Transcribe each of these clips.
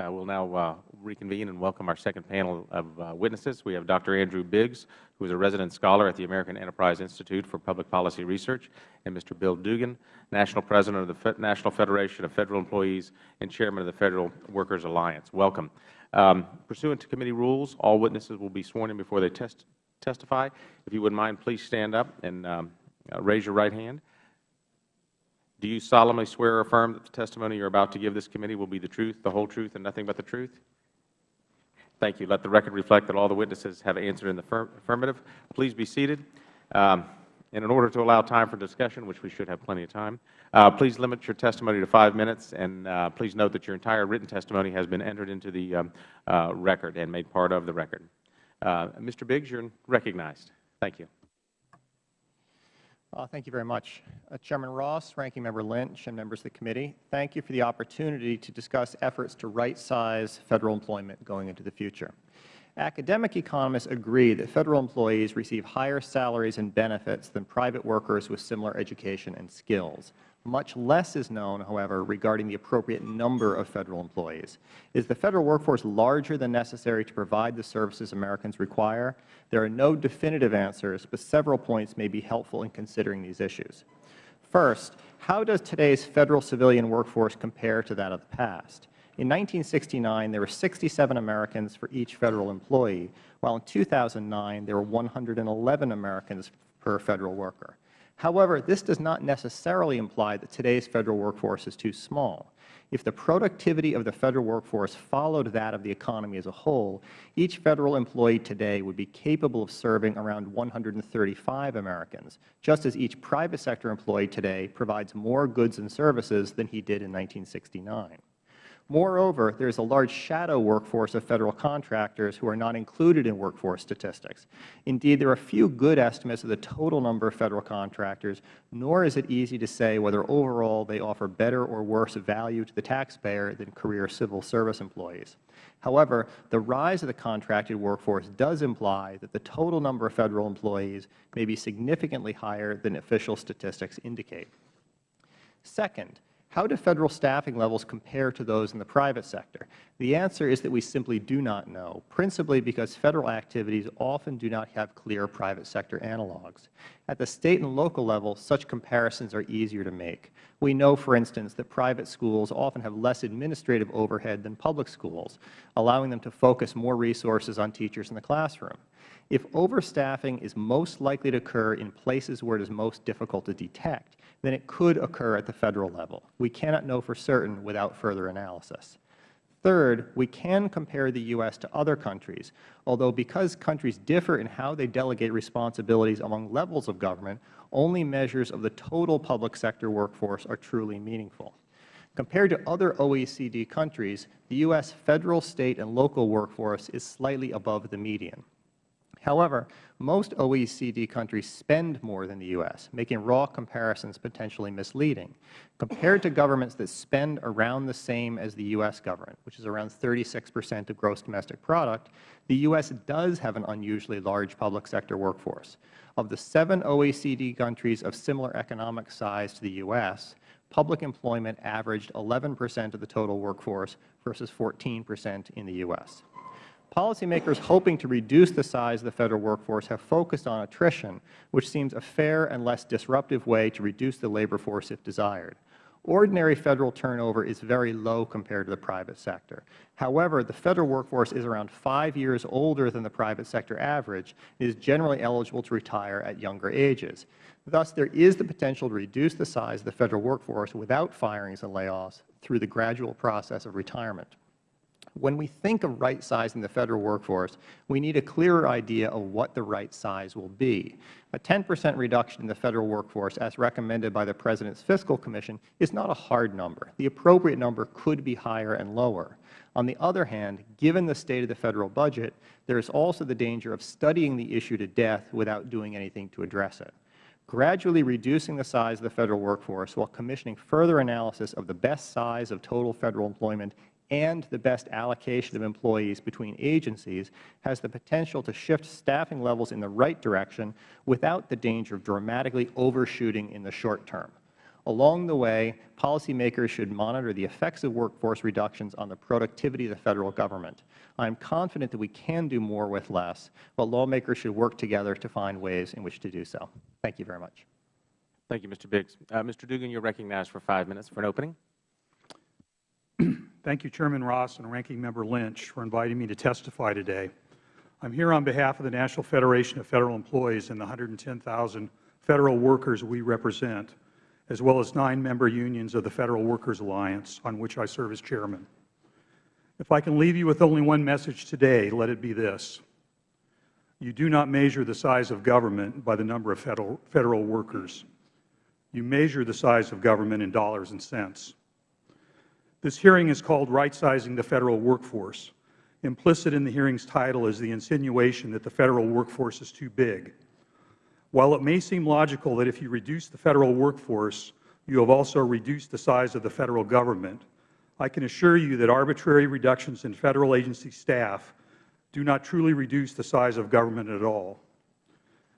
Uh, we'll now uh, reconvene and welcome our second panel of uh, witnesses. We have Dr. Andrew Biggs, who is a resident scholar at the American Enterprise Institute for Public Policy Research, and Mr. Bill Dougan, National President of the Fe National Federation of Federal Employees and Chairman of the Federal Workers Alliance. Welcome. Um, pursuant to committee rules, all witnesses will be sworn in before they test testify. If you would mind, please stand up and um, uh, raise your right hand. Do you solemnly swear or affirm that the testimony you are about to give this committee will be the truth, the whole truth, and nothing but the truth? Thank you. Let the record reflect that all the witnesses have answered in the affirmative. Please be seated. Um, and in order to allow time for discussion, which we should have plenty of time, uh, please limit your testimony to five minutes, and uh, please note that your entire written testimony has been entered into the um, uh, record and made part of the record. Uh, Mr. Biggs, you are recognized. Thank you. Uh, thank you very much. Uh, Chairman Ross, Ranking Member Lynch, and members of the committee, thank you for the opportunity to discuss efforts to right-size Federal employment going into the future. Academic economists agree that Federal employees receive higher salaries and benefits than private workers with similar education and skills. Much less is known, however, regarding the appropriate number of Federal employees. Is the Federal workforce larger than necessary to provide the services Americans require? There are no definitive answers, but several points may be helpful in considering these issues. First, how does today's Federal civilian workforce compare to that of the past? In 1969, there were 67 Americans for each Federal employee, while in 2009 there were 111 Americans per Federal worker. However, this does not necessarily imply that today's Federal workforce is too small. If the productivity of the Federal workforce followed that of the economy as a whole, each Federal employee today would be capable of serving around 135 Americans, just as each private sector employee today provides more goods and services than he did in 1969. Moreover, there is a large shadow workforce of Federal contractors who are not included in workforce statistics. Indeed, there are few good estimates of the total number of Federal contractors, nor is it easy to say whether overall they offer better or worse value to the taxpayer than career civil service employees. However, the rise of the contracted workforce does imply that the total number of Federal employees may be significantly higher than official statistics indicate. Second, how do Federal staffing levels compare to those in the private sector? The answer is that we simply do not know, principally because Federal activities often do not have clear private sector analogs. At the State and local level, such comparisons are easier to make. We know, for instance, that private schools often have less administrative overhead than public schools, allowing them to focus more resources on teachers in the classroom. If overstaffing is most likely to occur in places where it is most difficult to detect, then it could occur at the Federal level. We cannot know for certain without further analysis. Third, we can compare the U.S. to other countries, although because countries differ in how they delegate responsibilities among levels of government, only measures of the total public sector workforce are truly meaningful. Compared to other OECD countries, the U.S. Federal, State, and local workforce is slightly above the median. However, most OECD countries spend more than the U.S., making raw comparisons potentially misleading. Compared to governments that spend around the same as the U.S. government, which is around 36 percent of gross domestic product, the U.S. does have an unusually large public sector workforce. Of the seven OECD countries of similar economic size to the U.S., public employment averaged 11 percent of the total workforce versus 14 percent in the U.S. Policymakers hoping to reduce the size of the Federal workforce have focused on attrition, which seems a fair and less disruptive way to reduce the labor force if desired. Ordinary Federal turnover is very low compared to the private sector. However, the Federal workforce is around five years older than the private sector average and is generally eligible to retire at younger ages. Thus, there is the potential to reduce the size of the Federal workforce without firings and layoffs through the gradual process of retirement. When we think of right-sizing the Federal workforce, we need a clearer idea of what the right size will be. A 10 percent reduction in the Federal workforce, as recommended by the President's Fiscal Commission, is not a hard number. The appropriate number could be higher and lower. On the other hand, given the state of the Federal budget, there is also the danger of studying the issue to death without doing anything to address it gradually reducing the size of the Federal workforce while commissioning further analysis of the best size of total Federal employment and the best allocation of employees between agencies has the potential to shift staffing levels in the right direction without the danger of dramatically overshooting in the short term. Along the way, policymakers should monitor the effects of workforce reductions on the productivity of the Federal Government. I am confident that we can do more with less, but lawmakers should work together to find ways in which to do so. Thank you very much. Thank you, Mr. Biggs. Uh, Mr. Dougan, you are recognized for five minutes for an opening. Thank you, Chairman Ross and Ranking Member Lynch, for inviting me to testify today. I am here on behalf of the National Federation of Federal Employees and the 110,000 Federal workers we represent, as well as nine member unions of the Federal Workers Alliance, on which I serve as Chairman. If I can leave you with only one message today, let it be this. You do not measure the size of government by the number of Federal, federal workers. You measure the size of government in dollars and cents. This hearing is called Right-Sizing the Federal Workforce. Implicit in the hearing's title is the insinuation that the Federal workforce is too big. While it may seem logical that if you reduce the Federal workforce, you have also reduced the size of the Federal Government, I can assure you that arbitrary reductions in Federal agency staff do not truly reduce the size of government at all.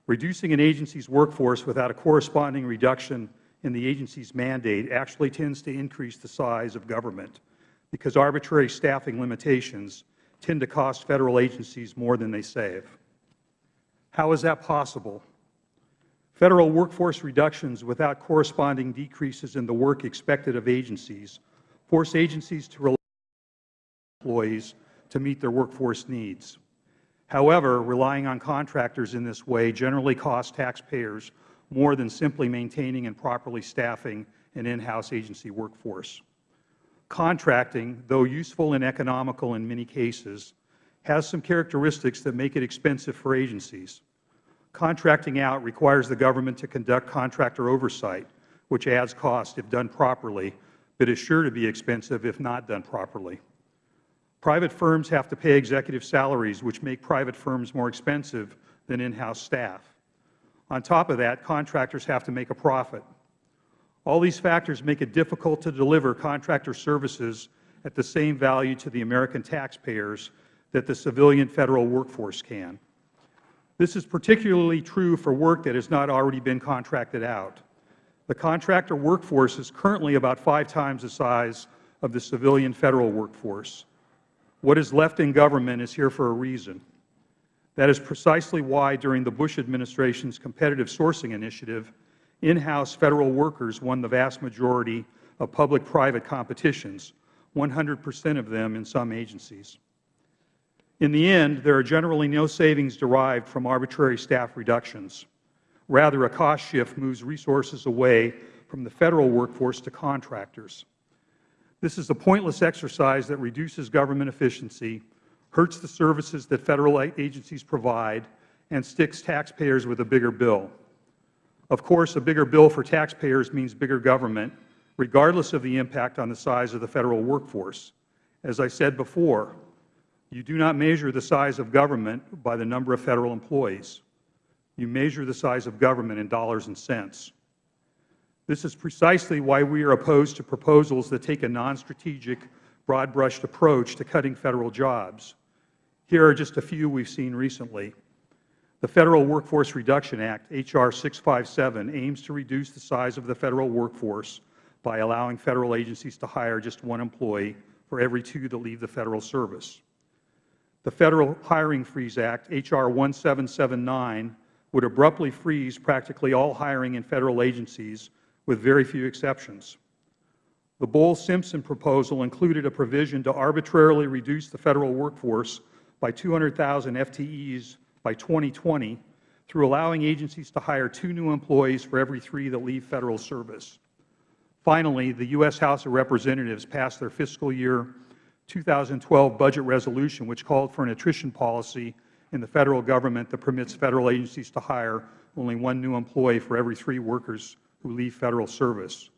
Reducing an agency's workforce without a corresponding reduction in the agency's mandate actually tends to increase the size of government because arbitrary staffing limitations tend to cost Federal agencies more than they save. How is that possible? Federal workforce reductions without corresponding decreases in the work expected of agencies force agencies to rely on employees to meet their workforce needs. However, relying on contractors in this way generally costs taxpayers more than simply maintaining and properly staffing an in-house agency workforce. Contracting, though useful and economical in many cases, has some characteristics that make it expensive for agencies. Contracting out requires the government to conduct contractor oversight, which adds cost if done properly, but is sure to be expensive if not done properly. Private firms have to pay executive salaries, which make private firms more expensive than in-house staff. On top of that, contractors have to make a profit. All these factors make it difficult to deliver contractor services at the same value to the American taxpayers that the civilian Federal workforce can. This is particularly true for work that has not already been contracted out. The contractor workforce is currently about five times the size of the civilian Federal workforce. What is left in government is here for a reason. That is precisely why during the Bush administration's competitive sourcing initiative, in-house Federal workers won the vast majority of public-private competitions, 100 percent of them in some agencies. In the end, there are generally no savings derived from arbitrary staff reductions. Rather, a cost shift moves resources away from the Federal workforce to contractors. This is a pointless exercise that reduces government efficiency, hurts the services that Federal agencies provide, and sticks taxpayers with a bigger bill. Of course, a bigger bill for taxpayers means bigger government, regardless of the impact on the size of the Federal workforce. As I said before, you do not measure the size of government by the number of Federal employees. You measure the size of government in dollars and cents. This is precisely why we are opposed to proposals that take a non-strategic, broad-brushed approach to cutting Federal jobs. Here are just a few we have seen recently. The Federal Workforce Reduction Act, H.R. 657, aims to reduce the size of the Federal workforce by allowing Federal agencies to hire just one employee for every two that leave the Federal service. The Federal Hiring Freeze Act, H.R. 1779, would abruptly freeze practically all hiring in Federal agencies with very few exceptions. The Bowles-Simpson proposal included a provision to arbitrarily reduce the Federal workforce by 200,000 FTEs by 2020 through allowing agencies to hire two new employees for every three that leave Federal service. Finally, the U.S. House of Representatives passed their fiscal year 2012 budget resolution, which called for an attrition policy in the Federal Government that permits Federal agencies to hire only one new employee for every three workers who leave Federal service.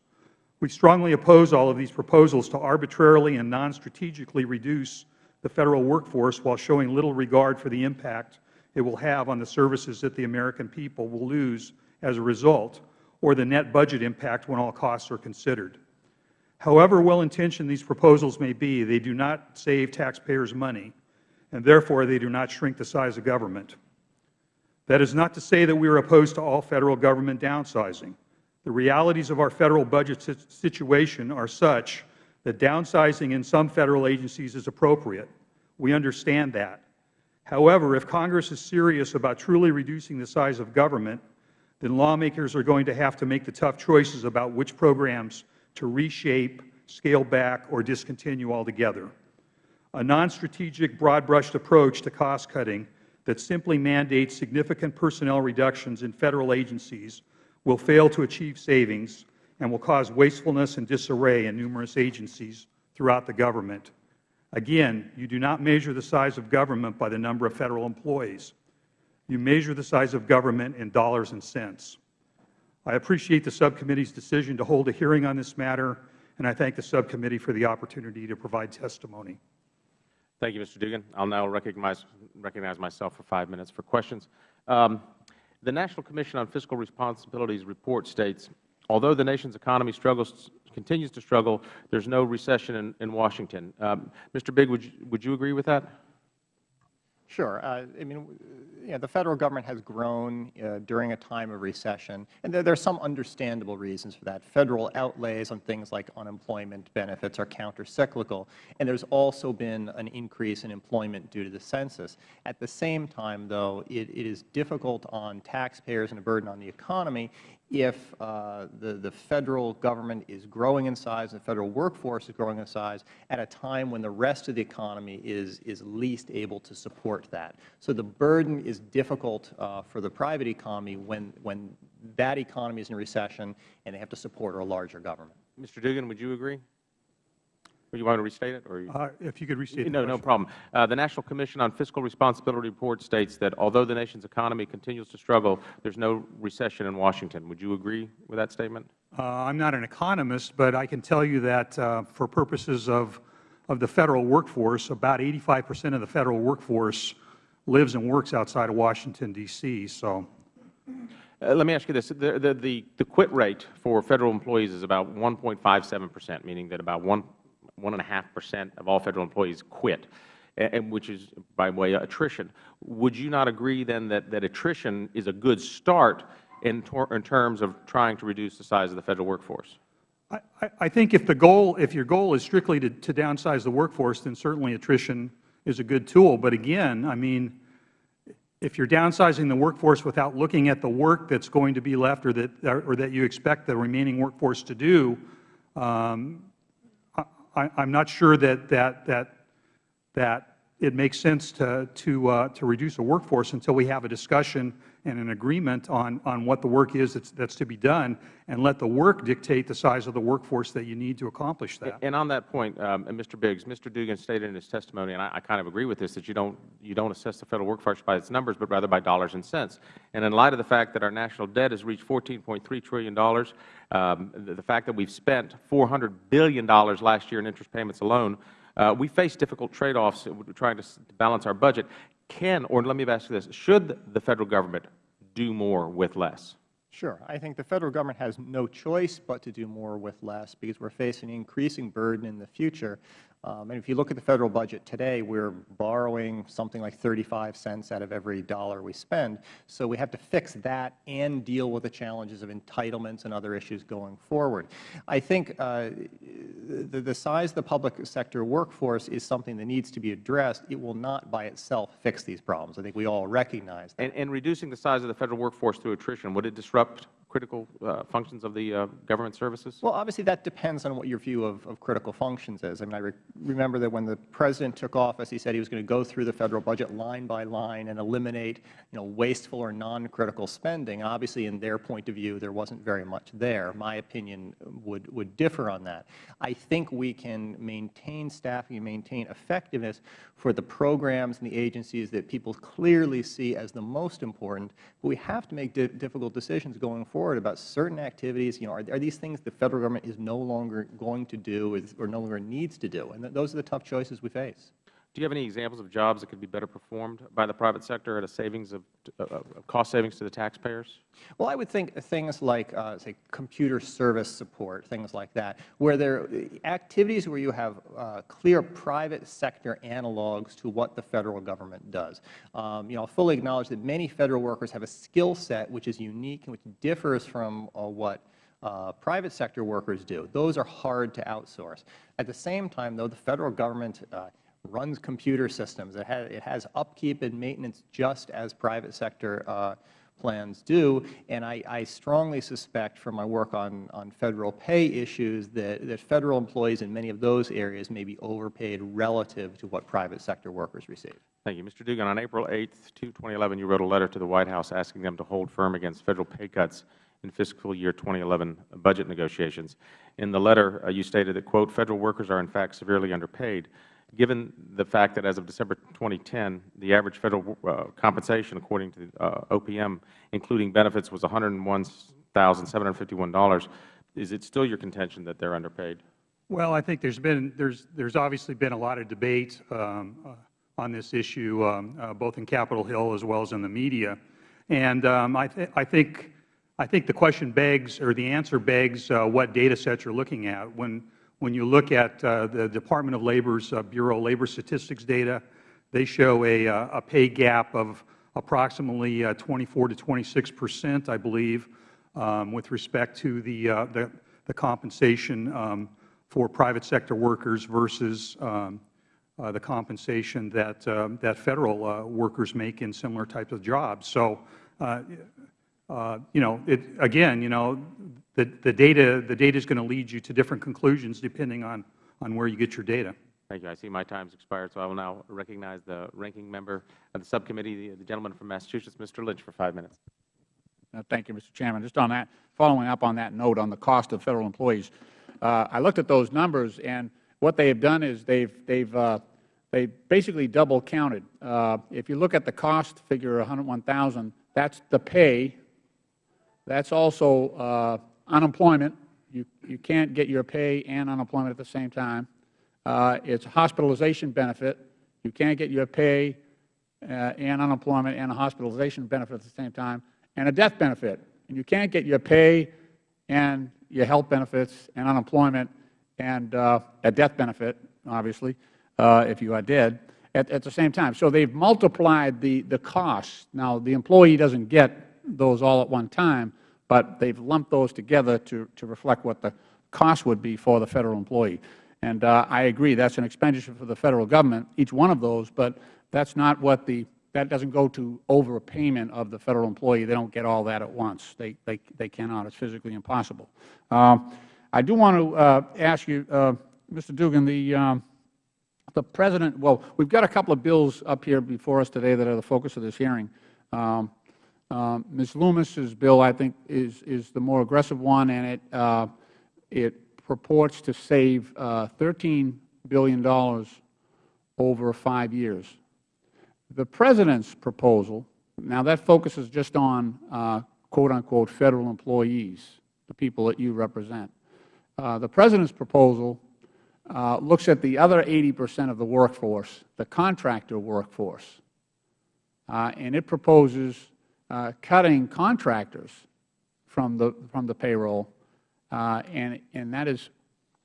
We strongly oppose all of these proposals to arbitrarily and non-strategically reduce the Federal workforce while showing little regard for the impact it will have on the services that the American people will lose as a result, or the net budget impact when all costs are considered. However well-intentioned these proposals may be, they do not save taxpayers money, and therefore they do not shrink the size of government. That is not to say that we are opposed to all Federal Government downsizing. The realities of our Federal budget situation are such that downsizing in some Federal agencies is appropriate. We understand that. However, if Congress is serious about truly reducing the size of government, then lawmakers are going to have to make the tough choices about which programs to reshape, scale back, or discontinue altogether. A non-strategic, broad-brushed approach to cost-cutting that simply mandates significant personnel reductions in Federal agencies will fail to achieve savings and will cause wastefulness and disarray in numerous agencies throughout the government. Again, you do not measure the size of government by the number of Federal employees. You measure the size of government in dollars and cents. I appreciate the subcommittee's decision to hold a hearing on this matter, and I thank the subcommittee for the opportunity to provide testimony. Thank you, Mr. Dougan. I'll now recognize, recognize myself for five minutes for questions. Um, the National Commission on Fiscal Responsibility's report states, although the nation's economy struggles, continues to struggle, there is no recession in, in Washington. Um, Mr. Big, would you, would you agree with that? Sure. Uh, I mean, you know, the Federal Government has grown uh, during a time of recession, and there, there are some understandable reasons for that. Federal outlays on things like unemployment benefits are countercyclical, and there's also been an increase in employment due to the census. At the same time, though, it, it is difficult on taxpayers and a burden on the economy if uh, the, the Federal Government is growing in size and the Federal workforce is growing in size at a time when the rest of the economy is, is least able to support that. So the burden is difficult uh, for the private economy when, when that economy is in recession and they have to support a larger government. Mr. Dougan, would you agree? Or you want to restate it? Or you? Uh, if you could restate the No, no problem. Uh, the National Commission on Fiscal Responsibility report states that although the nation's economy continues to struggle, there is no recession in Washington. Would you agree with that statement? Uh, I'm not an economist, but I can tell you that uh, for purposes of, of the Federal workforce, about 85 percent of the Federal workforce lives and works outside of Washington, D.C., so Uh, let me ask you this. The, the, the, the quit rate for Federal employees is about 1.57 percent, meaning that about 1, 1.5 percent of all Federal employees quit, and, which is by the way attrition. Would you not agree then that, that attrition is a good start in, in terms of trying to reduce the size of the Federal workforce? I, I- I think if the goal, if your goal is strictly to, to downsize the workforce, then certainly attrition is a good tool. But again, I mean, if you're downsizing the workforce without looking at the work that's going to be left or that, or that you expect the remaining workforce to do, um, I, I'm not sure that, that, that, that it makes sense to, to, uh, to reduce a workforce until we have a discussion and an agreement on, on what the work is that's, that's to be done, and let the work dictate the size of the workforce that you need to accomplish that. And on that point, um, Mr. Biggs, Mr. Dougan stated in his testimony, and I, I kind of agree with this, that you don't, you don't assess the Federal workforce by its numbers, but rather by dollars and cents. And in light of the fact that our national debt has reached $14.3 trillion, um, the, the fact that we've spent $400 billion last year in interest payments alone, uh, we face difficult trade-offs trying to s- to balance our budget. Can, or let me ask you this, should the Federal Government do more with less? Sure. I think the Federal Government has no choice but to do more with less because we are facing an increasing burden in the future. Um, and if you look at the Federal budget today, we are borrowing something like 35 cents out of every dollar we spend. So we have to fix that and deal with the challenges of entitlements and other issues going forward. I think uh, the, the size of the public sector workforce is something that needs to be addressed. It will not by itself fix these problems. I think we all recognize that. And, and reducing the size of the Federal workforce through attrition, would it disrupt critical uh, functions of the uh, government services? Well, obviously, that depends on what your view of, of critical functions is. I mean, I re remember that when the President took office, he said he was going to go through the Federal budget line by line and eliminate, you know, wasteful or non-critical spending. Obviously, in their point of view, there wasn't very much there. My opinion would, would differ on that. I think we can maintain staffing and maintain effectiveness for the programs and the agencies that people clearly see as the most important, but we have to make di difficult decisions going forward about certain activities. You know, are, are these things the Federal Government is no longer going to do or no longer needs to do? And th those are the tough choices we face. Do you have any examples of jobs that could be better performed by the private sector at a savings of, of cost savings to the taxpayers? Well, I would think things like, uh, say, computer service support, things like that, where there are activities where you have uh, clear private sector analogs to what the Federal Government does. Um, you know, I fully acknowledge that many Federal workers have a skill set which is unique and which differs from uh, what uh, private sector workers do. Those are hard to outsource. At the same time, though, the Federal Government uh, runs computer systems. It has, it has upkeep and maintenance just as private sector uh, plans do, and I, I strongly suspect from my work on, on Federal pay issues that, that Federal employees in many of those areas may be overpaid relative to what private sector workers receive. Thank you. Mr. Dougan, on April 8, 2011, you wrote a letter to the White House asking them to hold firm against Federal pay cuts in fiscal year 2011 budget negotiations. In the letter, uh, you stated that, quote, Federal workers are in fact severely underpaid. Given the fact that as of December 2010, the average Federal uh, compensation, according to uh, OPM, including benefits, was $101,751, is it still your contention that they are underpaid? Well, I think there's been there's there's obviously been a lot of debate um, uh, on this issue, um, uh, both in Capitol Hill as well as in the media, and um, I, th I think I think the question begs, or the answer begs, uh, what data sets you're looking at. When when you look at uh, the Department of Labor's uh, Bureau of Labor Statistics data, they show a, uh, a pay gap of approximately 24 to 26 percent, I believe, um, with respect to the the, the compensation. Um, for private sector workers versus um, uh, the compensation that that Federal uh, workers make in similar types of jobs. So, uh, uh you know, it, again, you know, the the data the data is going to lead you to different conclusions depending on on where you get your data. Thank you. I see my time has expired, so I will now recognize the ranking member of the subcommittee, the, the gentleman from Massachusetts, Mr. Lynch, for five minutes. Uh, thank you, Mr. Chairman. Just on that, following up on that note on the cost of Federal employees, uh, I looked at those numbers, and what they have done is they've they've uh, they basically double counted. Uh, if you look at the cost figure, 101,000, that's the pay. That's also uh, unemployment. You you can't get your pay and unemployment at the same time. Uh, it's hospitalization benefit. You can't get your pay uh, and unemployment and a hospitalization benefit at the same time, and a death benefit. And you can't get your pay and your health benefits and unemployment and uh, a death benefit, obviously, uh, if you are dead, at, at the same time. So they've multiplied the, the costs. Now, the employee doesn't get those all at one time, but they've lumped those together to, to reflect what the cost would be for the Federal employee. And uh, I agree, that's an expenditure for the Federal Government, each one of those, but that's not what the that doesn't go to overpayment of the Federal employee. They don't get all that at once. They, they, they cannot. It's physically impossible. Um, I do want to uh, ask you, uh, Mr. Dougan, the, um, the President, well, we've got a couple of bills up here before us today that are the focus of this hearing. Um, Ms. Lummis's bill, I think, is, is the more aggressive one, and it, uh, it purports to save uh, $13 billion over five years. The President's proposal, now that focuses just on uh, quote unquote Federal employees, the people that you represent. Uh, the President's proposal uh, looks at the other 80 percent of the workforce, the contractor workforce, uh, and it proposes uh, cutting contractors from the, from the payroll, uh, and, and that is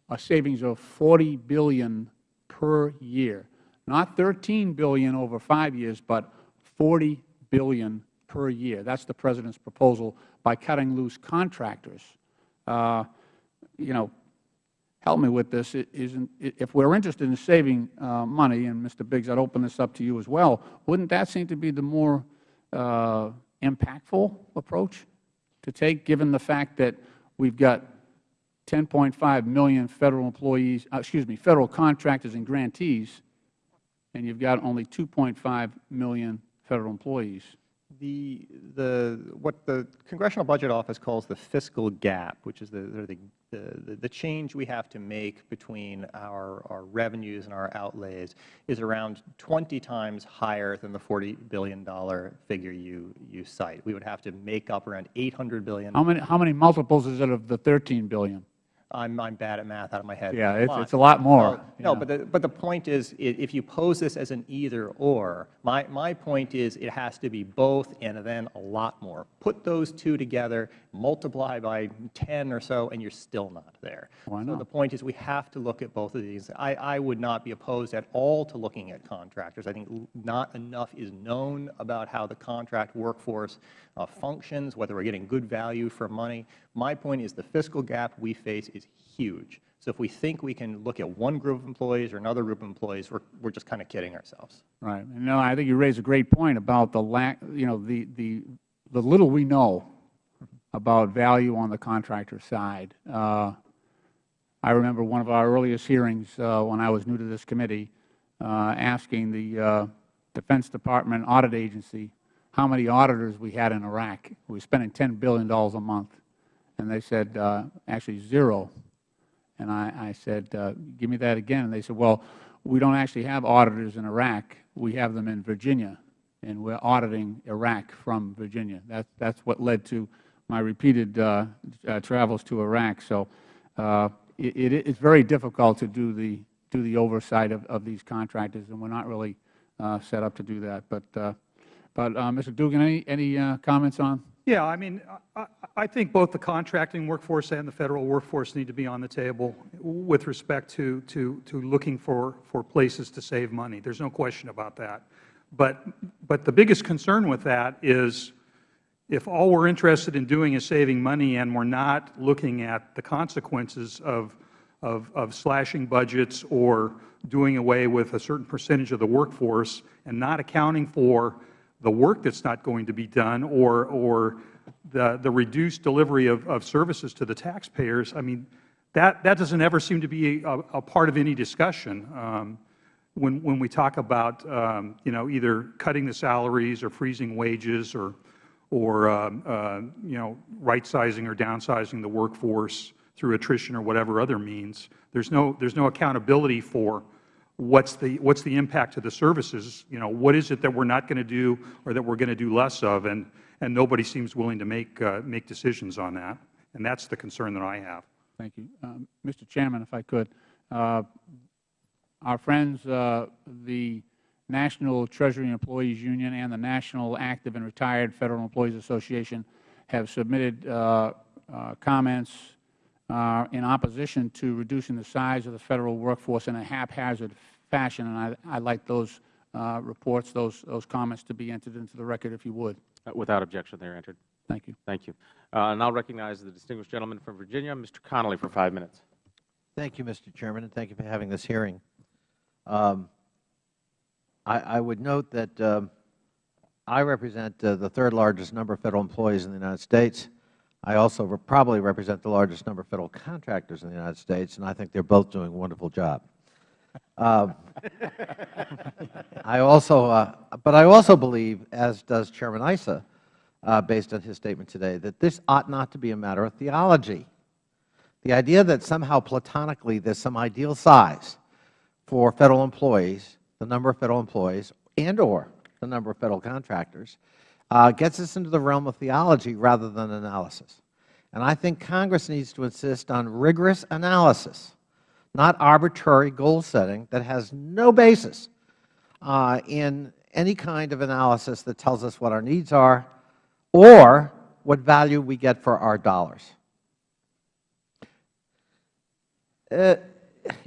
a savings of 40 billion per year not 13 billion over five years, but 40 billion per year. That's the President's proposal by cutting loose contractors. Uh, you know, help me with this. If we're interested in saving uh, money, and Mr. Biggs, I'd open this up to you as well, wouldn't that seem to be the more uh, impactful approach to take, given the fact that we've got 10.5 million Federal employees, uh, excuse me, Federal contractors and grantees and you've got only 2.5 million Federal employees. The, the, what the Congressional Budget Office calls the fiscal gap, which is the, the, the, the change we have to make between our, our revenues and our outlays, is around 20 times higher than the $40 billion figure you, you cite. We would have to make up around 800 billion. How many, how many multiples is it of the $13 billion? I'm, I'm bad at math out of my head. Yeah, it's, it's a lot more. Well, No, but the, but the point is, if you pose this as an either-or, my, my point is it has to be both and then a lot more. Put those two together, multiply by 10 or so, and you're still not there. Why So the point is we have to look at both of these. I, I would not be opposed at all to looking at contractors. I think not enough is known about how the contract workforce uh, functions, whether we're getting good value for money. My point is the fiscal gap we face is huge. So if we think we can look at one group of employees or another group of employees, we're, we're just kind of kidding ourselves. Right. No, I think you raise a great point about the lack, you know, the, the, the little we know about value on the contractor side. Uh, I remember one of our earliest hearings uh, when I was new to this committee, uh, asking the uh, Defense Department Audit Agency how many auditors we had in Iraq. We were spending $10 billion a month. And they said, uh, actually, zero. And I, I said, uh, give me that again. And they said, well, we don't actually have auditors in Iraq. We have them in Virginia, and we're auditing Iraq from Virginia. That, that's what led to my repeated uh, uh, travels to Iraq. So uh, it, it's very difficult to do the, do the oversight of, of these contractors, and we're not really uh, set up to do that. But, but Mr. Dougan, any, any comments on? Yeah, I mean, I think both the contracting workforce and the Federal workforce need to be on the table with respect to, to, to looking for, for places to save money. There's no question about that. But, but the biggest concern with that is if all we're interested in doing is saving money and we're not looking at the consequences of, of, of slashing budgets or doing away with a certain percentage of the workforce and not accounting for the work that's not going to be done or, or the, the reduced delivery of, of services to the taxpayers, I mean, that, that doesn't ever seem to be a, a part of any discussion. Um, when, when we talk about, um, you know, either cutting the salaries or freezing wages or, or um, uh, you know, right-sizing or downsizing the workforce through attrition or whatever other means, there's no, there's no accountability for what's the, what's the impact to the services, you know, what is it that we're not going to do or that we're going to do less of, and, and nobody seems willing to make, uh, make decisions on that. And that's the concern that I have. Thank you. Um, Mr. Chairman, if I could, uh, our friends, uh, the National Treasury Employees Union and the National Active and Retired Federal Employees Association have submitted uh, uh, comments uh, in opposition to reducing the size of the Federal workforce in a haphazard fashion, and I, I'd like those reports, those, those comments to be entered into the record, if you would. Uh, Without objection, they are entered. Thank you. Thank you. Uh, And I'll recognize the distinguished gentleman from Virginia, Mr. Connolly, for five minutes. Thank you, Mr. Chairman, and thank you for having this hearing. Um, I, I would note that um, I represent uh, the third largest number of Federal employees in the United States. I also re probably represent the largest number of Federal contractors in the United States, and I think they're both doing a wonderful job. Um, I also, uh, but I also believe, as does Chairman Issa, uh, based on his statement today, that this ought not to be a matter of theology. The idea that somehow platonically there's some ideal size for Federal employees, the number of Federal employees, and or the number of Federal contractors, uh, gets us into the realm of theology rather than analysis. And I think Congress needs to insist on rigorous analysis, not arbitrary goal setting that has no basis uh, in any kind of analysis that tells us what our needs are or what value we get for our dollars. Uh,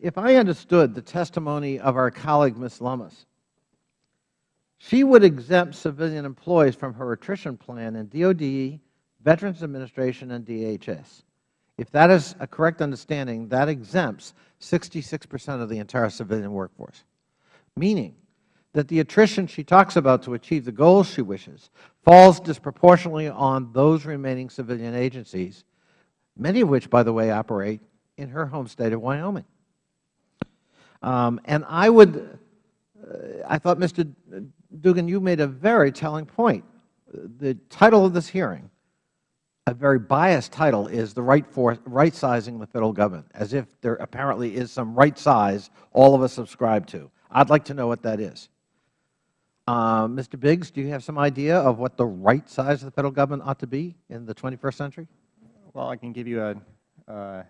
if I understood the testimony of our colleague, Ms. Lummis, she would exempt civilian employees from her attrition plan in DOD, Veterans Administration, and DHS. If that is a correct understanding, that exempts 66 percent of the entire civilian workforce, meaning that the attrition she talks about to achieve the goals she wishes falls disproportionately on those remaining civilian agencies, many of which, by the way, operate in her home state of Wyoming. Um, and I would, uh, I thought, Mr. Dougan, you made a very telling point. The title of this hearing, a very biased title, is the right, for, right sizing the Federal Government, as if there apparently is some right size all of us subscribe to. I'd like to know what that is. Uh, Mr. Biggs, do you have some idea of what the right size of the Federal Government ought to be in the 21st century? Well, I can give you a, uh,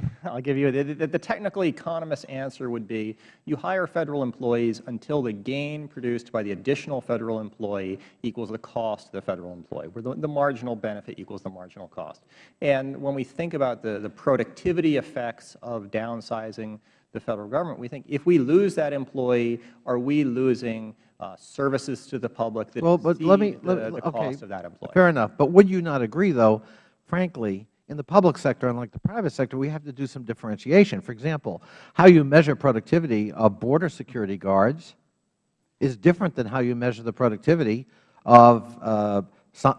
I'll give you, the, the, the technical economist answer would be you hire Federal employees until the gain produced by the additional Federal employee equals the cost of the Federal employee, where the, the marginal benefit equals the marginal cost. And when we think about the, the productivity effects of downsizing the Federal Government, we think if we lose that employee, are we losing uh, services to the public that Well, but let me, exceed let- the, the okay, cost of that employee? fair enough. But would you not agree, though, frankly, in the public sector, unlike the private sector, we have to do some differentiation. For example, how you measure productivity of border security guards is different than how you measure the productivity of uh,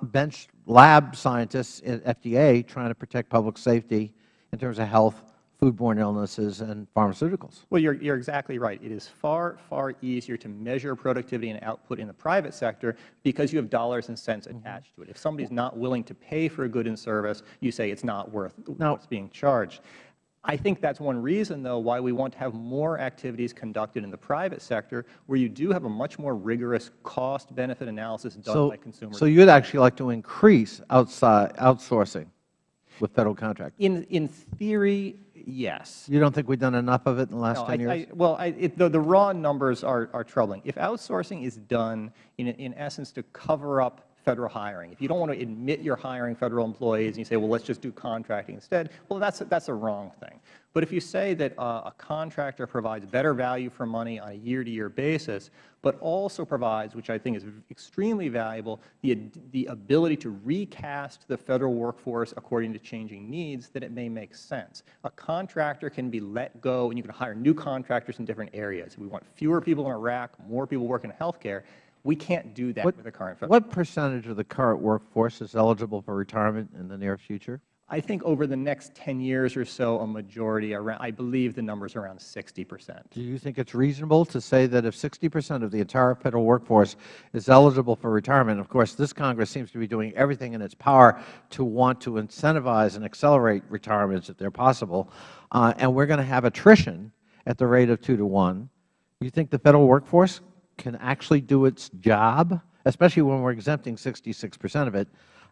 bench lab scientists at FDA trying to protect public safety in terms of health, foodborne illnesses, and pharmaceuticals. Well, you're, you're exactly right. It is far, far easier to measure productivity and output in the private sector because you have dollars and cents mm-hmm. attached to it. If somebody's not willing to pay for a good and service, you say it's not worth Now- what's being charged. I think that's one reason, though, why we want to have more activities conducted in the private sector where you do have a much more rigorous cost-benefit analysis done So, by consumers. so you'd actually like to increase outside outsourcing with Federal contractors? in, in theory, yes. You don't think we've done enough of it in the last No, 10 I- years? I- Well, I- it- the the raw numbers are are troubling. If outsourcing is done, in in essence, to cover up Federal hiring, if you don't want to admit you're hiring Federal employees and you say, well, let's just do contracting instead, well, that's that's a wrong thing. But if you say that uh, a contractor provides better value for money on a year-to-year basis, but also provides, which I think is extremely valuable, the the ability to recast the Federal workforce according to changing needs, then it may make sense. A contractor can be let go, and you can hire new contractors in different areas. We want fewer people in Iraq, more people working in health care. We can't do that What- with the current Federal. What percentage of the current workforce is eligible for retirement in the near future? I think over the next 10 years or so, a majority, around, I believe the number is around 60 percent. Do you think it's reasonable to say that if 60 percent of the entire Federal workforce is eligible for retirement, of course, this Congress seems to be doing everything in its power to want to incentivize and accelerate retirements if they're possible, uh, and we're going to have attrition at the rate of 2 to 1, you think the Federal workforce can actually do its job, especially when we're exempting 66 percent of it,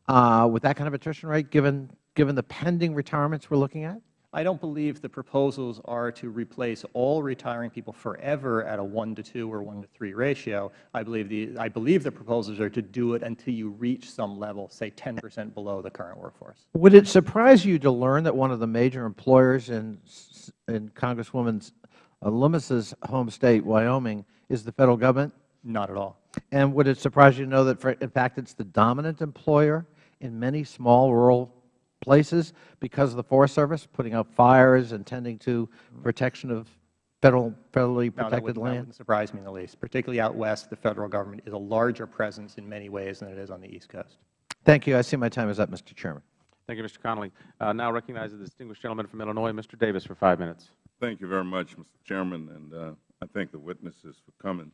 uh, with that kind of attrition rate, given, given the pending retirements we're looking at? I don't believe the proposals are to replace all retiring people forever at a 1 to 2 or 1 to 3 ratio. I believe the, I believe the proposals are to do it until you reach some level, say 10 percent below the current workforce. Would it surprise you to learn that one of the major employers in, in Congresswoman Lummis's home state, Wyoming, is the Federal Government? Not at all. And would it surprise you to know that, for- in fact, it's the dominant employer in many small rural places because of the Forest Service, putting out fires and tending to protection of Federal, federally No, that protected that land? wouldn't surprise me in the least. Particularly out west, the Federal Government is a larger presence in many ways than it is on the East Coast. Thank you. I see my time is up, Mr. Chairman. Thank you, Mr. Connolly. Uh, now recognize the distinguished gentleman from Illinois, Mr. Davis, for five minutes. Thank you very much, Mr. Chairman, and uh, I thank the witnesses for coming.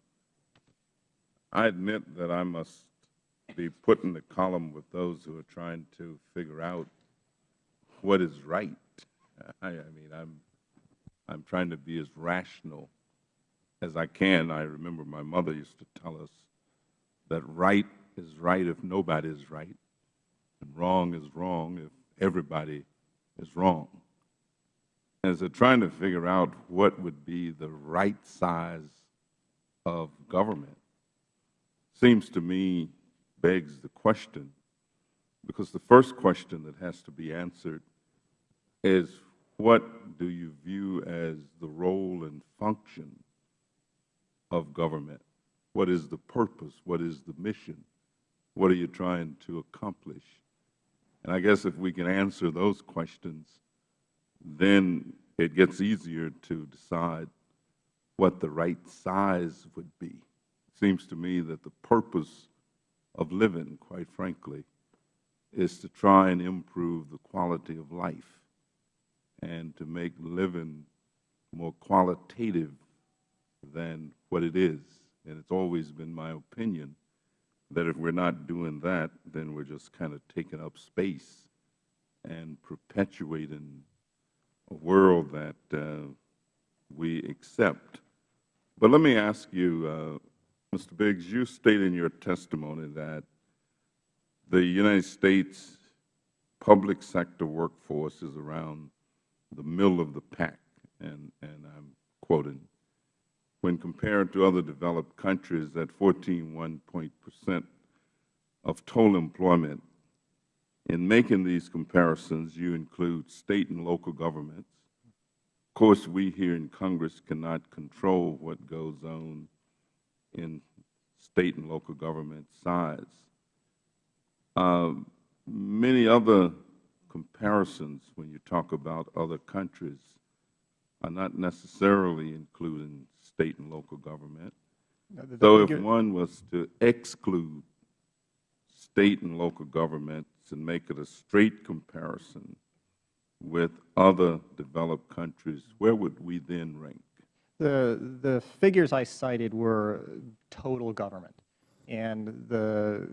I admit that I must be put in the column with those who are trying to figure out what is right. I, I mean, I'm, I'm trying to be as rational as I can. I remember my mother used to tell us that right is right if nobody is right, and wrong is wrong if everybody is wrong. And so trying to figure out what would be the right size of government seems to me begs the question, because the first question that has to be answered is what do you view as the role and function of government? What is the purpose? What is the mission? What are you trying to accomplish? And I guess if we can answer those questions, then it gets easier to decide what the right size would be. Seems to me that the purpose of living, quite frankly, is to try and improve the quality of life and to make living more qualitative than what it is. And it's always been my opinion that if we're not doing that, then we're just kind of taking up space and perpetuating a world that uh, we accept. But let me ask you, uh, Mr. Biggs, you state in your testimony that the United States public sector workforce is around the middle of the pack, and, and I'm quoting, when compared to other developed countries at 14.1 percent of total employment. In making these comparisons, you include State and local governments. Of course, we here in Congress cannot control what goes on in State and local government size. Um, many other comparisons, when you talk about other countries, are not necessarily including State and local government. No, the- the So if one was to exclude State and local governments and make it a straight comparison with other developed countries, where would we then rank? The, the figures I cited were total government. And the,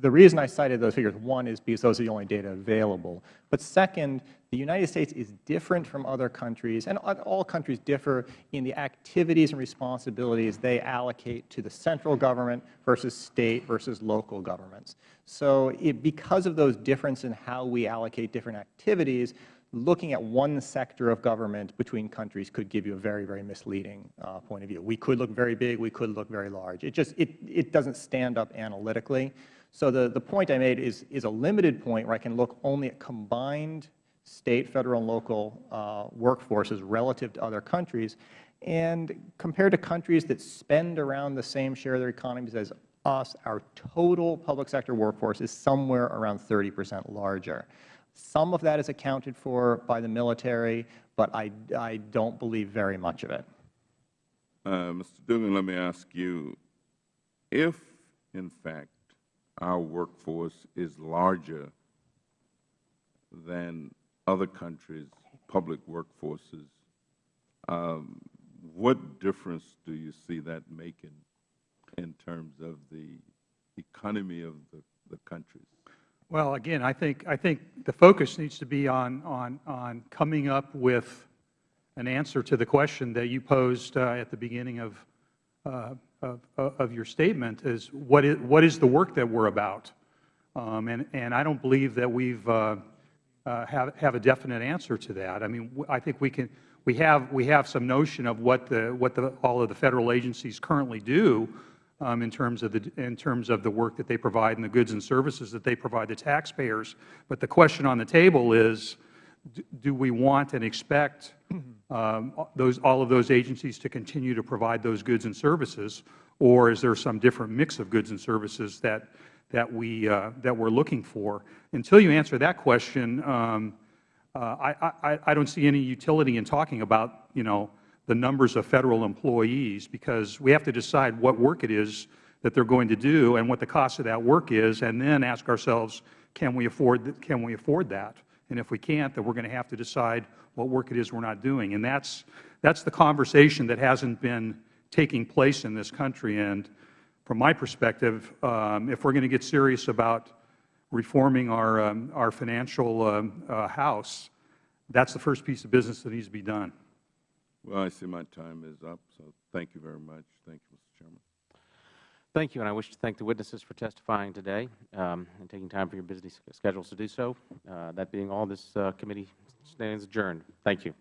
the reason I cited those figures, one, is because those are the only data available. But second, the United States is different from other countries, and all countries differ in the activities and responsibilities they allocate to the central government versus State versus local governments. So it, because of those differences in how we allocate different activities, looking at one sector of government between countries could give you a very, very misleading uh, point of view. We could look very big, we could look very large. It just, it, it doesn't stand up analytically. So the, the point I made is, is a limited point where I can look only at combined State, Federal, and local uh, workforces relative to other countries. And compared to countries that spend around the same share of their economies as us, our total public sector workforce is somewhere around 30 percent larger. Some of that is accounted for by the military, but I, I don't believe very much of it. Uh, Mr. Dougan, let me ask you, if, in fact, our workforce is larger than other countries' public workforces, um, what difference do you see that making in terms of the economy of the, the countries? Well, again, I think, I think the focus needs to be on, on, on coming up with an answer to the question that you posed uh, at the beginning of, uh, of, of your statement is what is, what is the work that we're about? Um, and, and I don't believe that we've uh, uh, have, have a definite answer to that. I mean, I think we can, we have, we have some notion of what the, what the, all of the Federal agencies currently do um, in terms of the, in terms of the work that they provide and the goods and services that they provide to taxpayers. But the question on the table is, do we want and expect um, those, all of those agencies to continue to provide those goods and services, or is there some different mix of goods and services that, that, we, uh, that we're looking for? Until you answer that question, um, uh, I, I, I don't see any utility in talking about, you know, the numbers of Federal employees, because we have to decide what work it is that they are going to do and what the cost of that work is, and then ask ourselves, can we afford, can we afford that? And if we can't, then we are going to have to decide what work it is we are not doing. And that's, that's the conversation that hasn't been taking place in this country. And from my perspective, um, if we are going to get serious about reforming our, um, our financial um, uh, house, that's the first piece of business that needs to be done. Well, I see my time is up, so thank you very much. Thank you, Mr. Chairman. Thank you, and I wish to thank the witnesses for testifying today um, and taking time from your busy schedules to do so. Uh, that being all, this uh, committee stands adjourned. Thank you.